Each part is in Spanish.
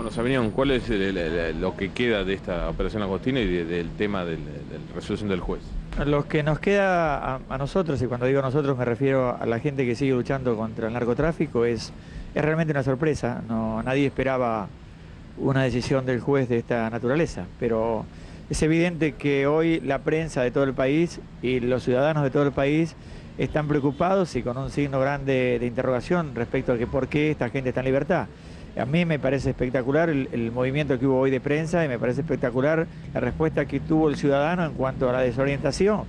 Bueno, Sabrina, ¿cuál es el- lo que queda de esta operación Agostina y de- del tema de la resolución del juez? Lo que nos queda a, nosotros, y cuando digo nosotros me refiero a la gente que sigue luchando contra el narcotráfico, es, es realmente una sorpresa. Nadie esperaba una decisión del juez de esta naturaleza, pero es evidente que hoy la prensa de todo el país y los ciudadanos de todo el país están preocupados y con un signo grande de interrogación respecto a que por qué esta gente está en libertad. A mí me parece espectacular el, el movimiento que hubo hoy de prensa y me parece espectacular la respuesta que tuvo el ciudadano en cuanto a la desorientación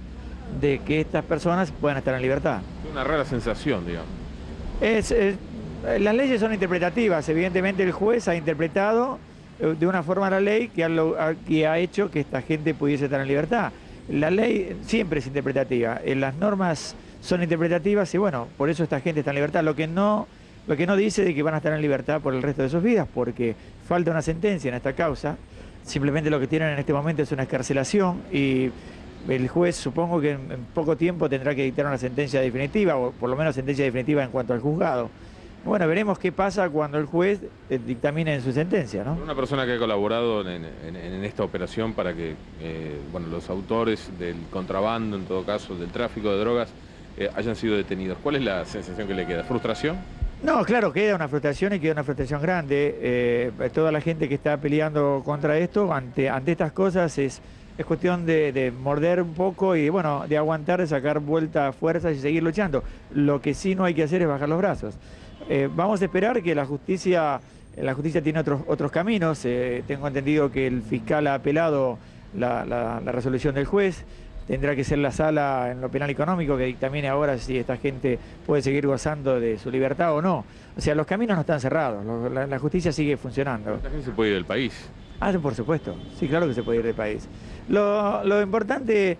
de que estas personas puedan estar en libertad. Es una rara sensación, digamos. Es, es- las leyes son interpretativas, evidentemente el juez ha interpretado eh, de una forma la ley ha, que ha hecho que esta gente pudiese estar en libertad. La ley siempre es interpretativa, eh, las normas son interpretativas y bueno, por eso esta gente está en libertad. Lo que no, lo que no dice de que van a estar en libertad por el resto de sus vidas, porque falta una sentencia en esta causa, simplemente lo que tienen en este momento es una escarcelación y el juez supongo que en, poco tiempo tendrá que dictar una sentencia definitiva, o por lo menos sentencia definitiva en cuanto al juzgado. Bueno, veremos qué pasa cuando el juez eh, dictamine en su sentencia, ¿no? Una persona que ha colaborado en esta operación para que eh, bueno, los autores del contrabando, en todo caso, del tráfico de drogas, eh, hayan sido detenidos. ¿Cuál es la sensación que le queda? ¿Frustración? No, claro, queda una frustración y queda una frustración grande. Eh, toda la gente que está peleando contra esto, ante, ante estas cosas, es, es cuestión de, de morder un poco y, bueno, de aguantar, de sacar vuelta fuerzas y seguir luchando. Lo que sí no hay que hacer es bajar los brazos. Eh, vamos a esperar que la justicia, la justicia tiene otros, otros caminos. Eh, tengo entendido que el fiscal ha apelado la, la- la resolución del juez. Tendrá que ser la sala en lo penal económico que dictamine ahora si esta gente puede seguir gozando de su libertad o no. O sea, los caminos no están cerrados, la, la justicia sigue funcionando. La gente se puede ir del país. Ah, por supuesto, sí, claro que se puede ir del país. Lo, lo importante,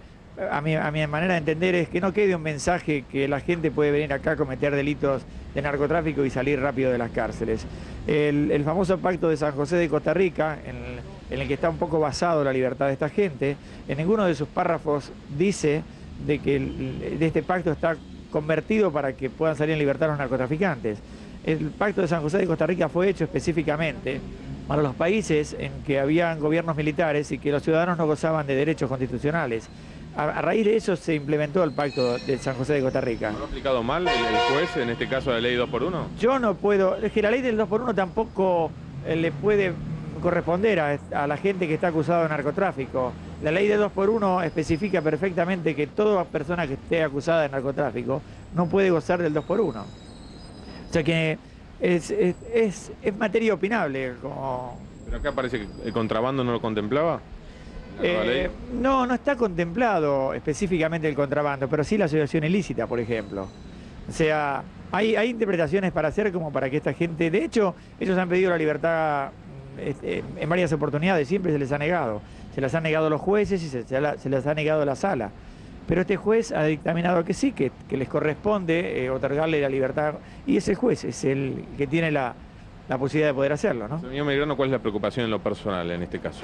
a mi, a mi manera de entender, es que no quede un mensaje que la gente puede venir acá a cometer delitos de narcotráfico y salir rápido de las cárceles. El, el famoso pacto de San José de Costa Rica, en el, en el que está un poco basado la libertad de esta gente, en ninguno de sus párrafos dice de que el- de este pacto está convertido para que puedan salir en libertad los narcotraficantes. El pacto de San José de Costa Rica fue hecho específicamente para los países en que habían gobiernos militares y que los ciudadanos no gozaban de derechos constitucionales. A, a raíz de eso se implementó el pacto de San José de Costa Rica. ¿No ha aplicado mal el, el juez, en este caso la ley 2 por 1 Yo no puedo, es que la ley del 2 por 1 tampoco eh, le puede corresponder a, a la gente que está acusada de narcotráfico. La ley de 2 por 1 especifica perfectamente que toda persona que esté acusada de narcotráfico no puede gozar del 2 por 1 O sea que es, es, es- es materia opinable. Como, Pero acá parece que el contrabando no lo contemplaba. Eh, no, no está contemplado específicamente el contrabando, pero sí la asociación ilícita, por ejemplo. O sea, hay, hay interpretaciones para hacer como para que esta gente, de hecho, ellos han pedido la libertad este, en varias oportunidades, siempre se les ha negado. Se las han negado los jueces y se, se la- se les ha negado la sala. Pero este juez ha dictaminado que sí, que, que les corresponde eh, otorgarle la libertad. Y ese juez es el que tiene la, la posibilidad de poder hacerlo, ¿no? Señor Melgrano, ¿cuál es la preocupación en lo personal en este caso?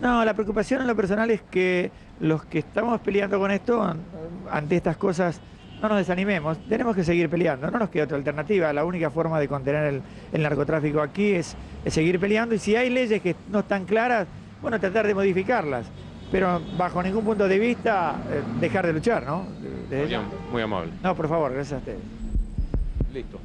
No, la preocupación en lo personal es que los que estamos peleando con esto, an- ante estas cosas, no nos desanimemos. Tenemos que seguir peleando, no nos queda otra alternativa. La única forma de contener el, el narcotráfico aquí es, es seguir peleando. Y si hay leyes que no están claras, bueno, tratar de modificarlas. Pero bajo ningún punto de vista, eh, dejar de luchar, ¿no? Muy, am- muy amable. no, por favor, gracias a ustedes. Listo.